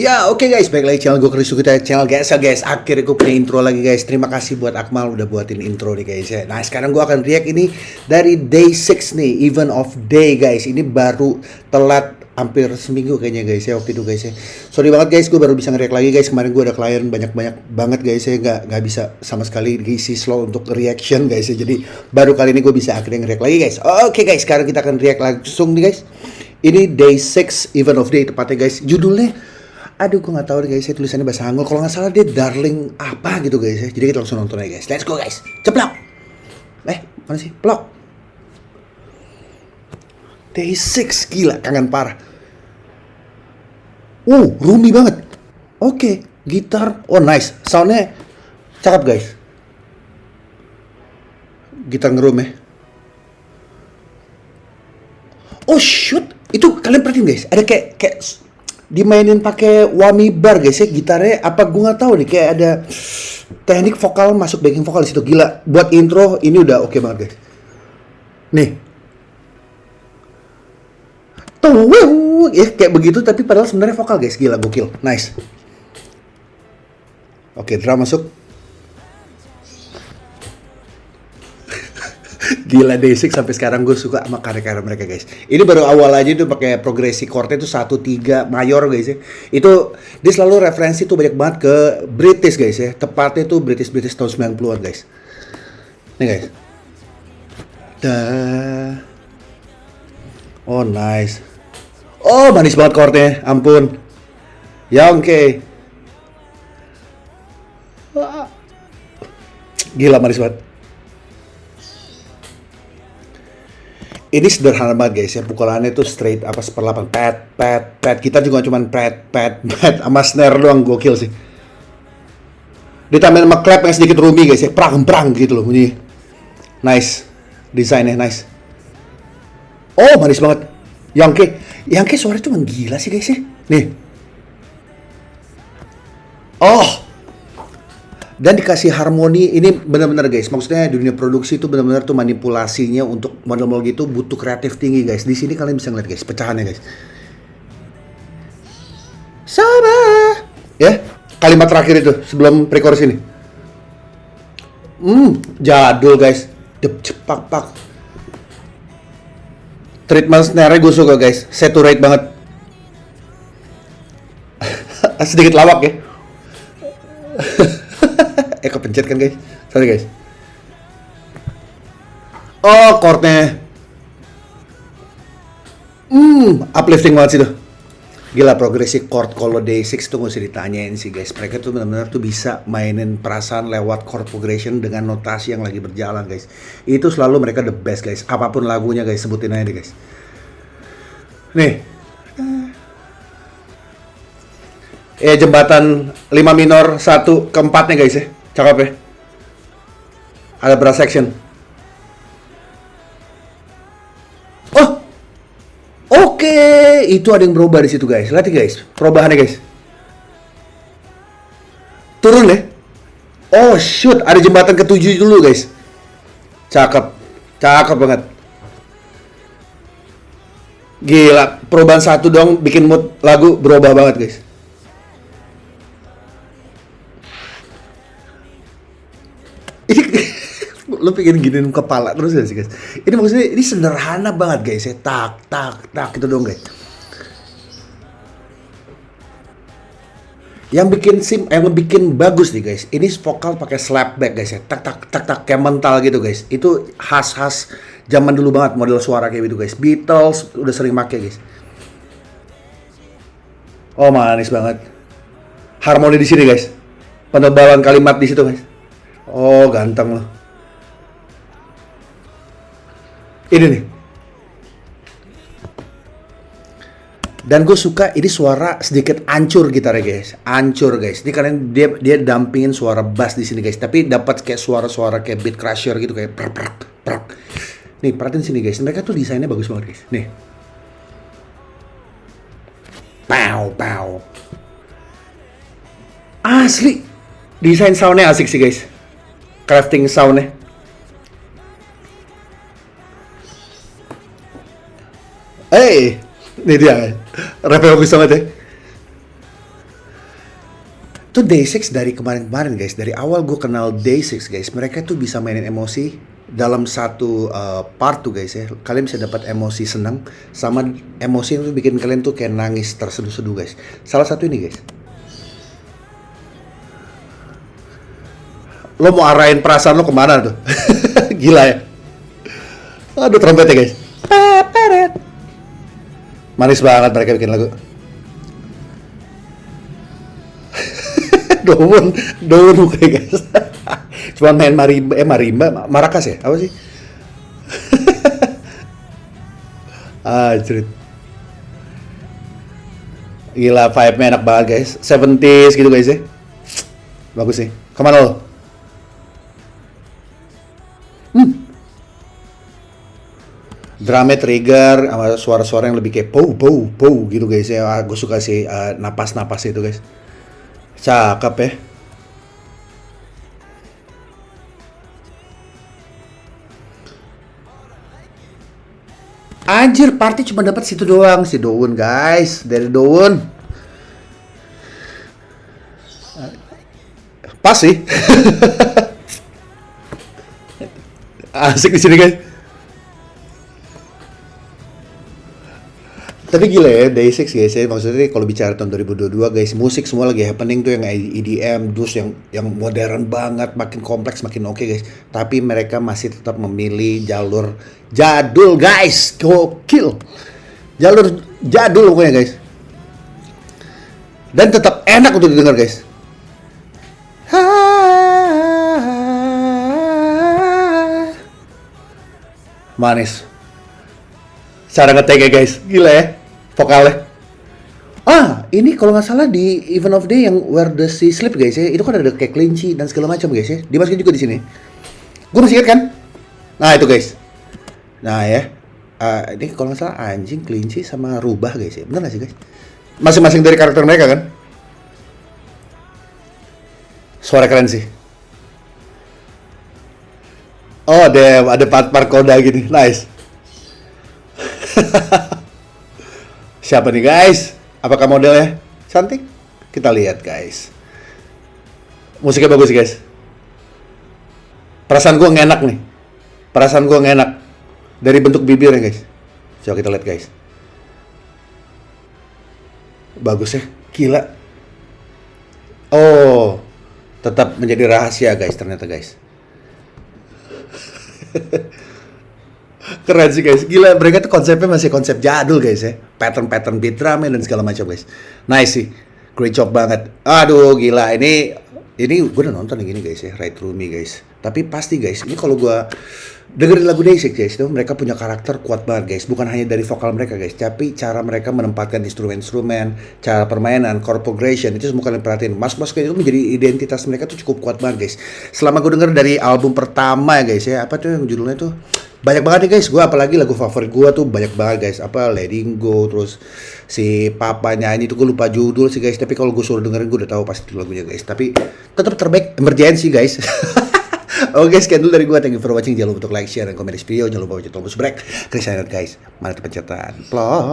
Ya oke okay guys, baik lagi channel gue Krisu. Kita channel guys ya guys. Akhirnya gue punya intro lagi guys. Terima kasih buat Akmal udah buatin intro nih guys ya. Nah sekarang gue akan react ini dari day 6 nih Event of day guys. Ini baru telat hampir seminggu kayaknya guys ya waktu itu guys ya. Sorry banget guys. Gue baru bisa nge-react lagi guys. Kemarin gue ada klien banyak-banyak banget guys ya. Gak, gak bisa sama sekali diisi slow untuk reaction guys ya. Jadi baru kali ini gue bisa akhirnya nge-react lagi guys. Oke guys. Sekarang kita akan react langsung nih guys. Ini day 6 event of day tepatnya guys. Judulnya aduh gue nggak tahu guys saya tulisannya bahasa Hangul kalau nggak salah dia darling apa gitu guys ya. Jadi kita langsung nonton aja guys. Let's go guys. Ceplok. Eh mana sih? Plok. Day 6 gila kangen parah. Uh roomy banget. Oke okay. gitar. Oh nice. Soundnya cakep guys. Gitar ngerum ya. Oh shoot. Itu kalian perhatiin guys. Ada kayak kayak dimainin pakai wami bar guys ya gitarnya. Apa gue nggak tahu nih kayak ada teknik vokal masuk backing vokal di situ. Gila buat intro ini udah oke okay banget guys. Nih. Tuh ya kayak begitu tapi padahal sebenarnya vokal guys. Gila gokil. Nice. Oke okay, drum masuk Gila Day6 sampai sekarang gue suka sama karya-karya mereka guys. Ini baru awal aja tuh pakai progresi chordnya itu satu tiga mayor guys ya. Itu dia selalu referensi tuh banyak banget ke British guys ya. Tepatnya tuh British British tahun 90-an guys. Nih guys. Dah. Oh nice. Oh manis banget chordnya, ampun. Ya oke. Okay. Gila manis banget. Ini sederhana banget guys ya pukulannya tuh straight apa seperlapan. Pet pet pet. Kita juga cuma pet pet pet. Sama snare doang gokil sih. Ditambahin sama clap yang sedikit roomy guys ya. Prang prang gitu loh bunyi. Nice. Desainnya nice. Oh manis banget. Yang ke yang ke suara tuh gila sih guys ya. Nih. Oh dan dikasih harmoni ini benar-benar guys maksudnya dunia produksi itu benar-benar tuh manipulasinya untuk model-model gitu butuh kreatif tinggi guys. Di sini kalian bisa ngeliat guys pecahannya guys. Sama. Ya kalimat terakhir itu sebelum pre-chorus ini. Hmm jadul guys. Dep cepak pak. Treatment snare gue suka guys. Saturate banget. Sedikit lawak ya eh kepencet kan guys? Sorry guys. Oh chordnya. Hmm uplifting banget sih tuh. Gila progresi chord kalau day6 tuh gak usah ditanyain sih guys. Mereka tuh benar-benar tuh bisa mainin perasaan lewat chord progression dengan notasi yang lagi berjalan guys. Itu selalu mereka the best guys. Apa pun lagunya guys sebutin aja deh guys. Nih. Eh jembatan 5 minor 1 keempatnya guys ya Cakep ya. Ada brass section. Oh, oke, okay. itu ada yang berubah di situ guys. Lihat guys, perubahannya guys. Turun ya. Oh shoot, ada jembatan ketujuh dulu guys. Cakep, cakep banget. Gila, perubahan satu dong bikin mood lagu berubah banget guys. lu pengen giniin kepala terus gak sih guys? Ini maksudnya ini sederhana banget guys ya. Tak tak tak gitu dong guys. Yang bikin sim yang bikin bagus nih guys ini vokal pakai slapback guys ya. Tak tak tak tak kayak mental gitu guys. Itu khas khas zaman dulu banget model suara kayak gitu guys. Beatles udah sering make guys. Oh manis banget. Harmoni di sini guys. Penebalan kalimat di situ guys oh ganteng loh Ini nih. Dan gue suka ini suara sedikit ancur gitarnya guys, ancur guys. Ini kalian dia dia dampingin suara bass di sini guys, tapi dapat kayak suara-suara kayak beat crusher gitu kayak prak prak prak. Nih perhatiin sini guys, mereka tuh desainnya bagus banget guys. Nih, pow pow. Asli, desain soundnya asik sih guys, crafting soundnya. Hey, ini dia. Rap bagus banget ya. tuh Day6 dari kemarin-kemarin guys dari awal gue kenal Day6 guys mereka tuh bisa mainin emosi dalam satu uh, part tuh guys ya kalian bisa dapat emosi senang sama emosi yang tuh bikin kalian tuh kayak nangis terseduh-seduh guys salah satu ini guys lo mau arahin perasaan lo ke mana tuh gila ya aduh trompetnya guys Peperet. manis banget mereka bikin lagu Dowon, Dowon mukanya guys. Cuma main marimba, eh marimba, marakas ya? Apa sih? ah, cerit. Gila, vibe-nya enak banget guys. 70s gitu guys ya. Bagus sih. Ke mana lo? Drama trigger sama suara-suara yang lebih kayak pow pow pow gitu guys ya. Ah, gue suka sih uh, napas-napas itu guys. Cakep ya. Anjir, party cuma dapat situ doang si Daun, guys. Dari Daun. Pas sih. Asik di sini, guys. Tapi gila ya, Day6 guys ya, maksudnya kalau bicara tahun 2022 guys, musik semua lagi happening tuh yang EDM, dus yang yang modern banget, makin kompleks, makin oke okay guys. Tapi mereka masih tetap memilih jalur jadul guys, gokil. Jalur jadul pokoknya guys. Dan tetap enak untuk didengar guys. Manis. Cara ngetek ya guys, gila ya vokalnya. Ah, ini kalau nggak salah di Event of Day yang Where the Sea Sleep guys ya, itu kan ada kayak kelinci dan segala macam guys ya. Dimasukin juga di sini. Gue masih ingat kan? Nah itu guys. Nah ya, uh, ini kalau nggak salah anjing, kelinci sama rubah guys ya. Bener gak sih guys? Masing-masing dari karakter mereka kan? Suara keren sih. Oh, ada ada part-part koda gini. Nice. Siapa nih guys? Apakah modelnya cantik? Kita lihat guys. Musiknya bagus guys. Perasaan gue ngenak nih. Perasaan gue ngenak. Dari bentuk bibirnya guys. Coba kita lihat guys. Bagus ya. Gila. Oh. Tetap menjadi rahasia guys ternyata guys. Keren sih guys, gila mereka tuh konsepnya masih konsep jadul guys ya. Pattern-pattern beat drum dan segala macam guys. Nice sih, great job banget. Aduh gila, ini ini gue udah nonton yang ini guys ya, Right Through Me guys. Tapi pasti guys, ini kalau gue dengerin lagu Day6 guys itu mereka punya karakter kuat banget guys. Bukan hanya dari vokal mereka guys tapi cara mereka menempatkan instrumen-instrumen cara permainan chord progression itu semua kalian perhatiin. Mas mas itu menjadi identitas mereka tuh cukup kuat banget guys. Selama gue denger dari album pertama ya guys ya apa tuh yang judulnya tuh banyak banget nih guys gue apalagi lagu favorit gue tuh banyak banget guys apa Letting Go terus si papa nyanyi itu gue lupa judul sih guys tapi kalau gue suruh dengerin gue udah tahu pasti lagunya guys tapi tetap terbaik emergency guys Oke, okay, sekian dulu dari gue. Thank you for watching. Jangan lupa untuk like, share, dan komen di video. Jangan lupa baca tombol subscribe. Klik guys. Mana pencetatan. Plot.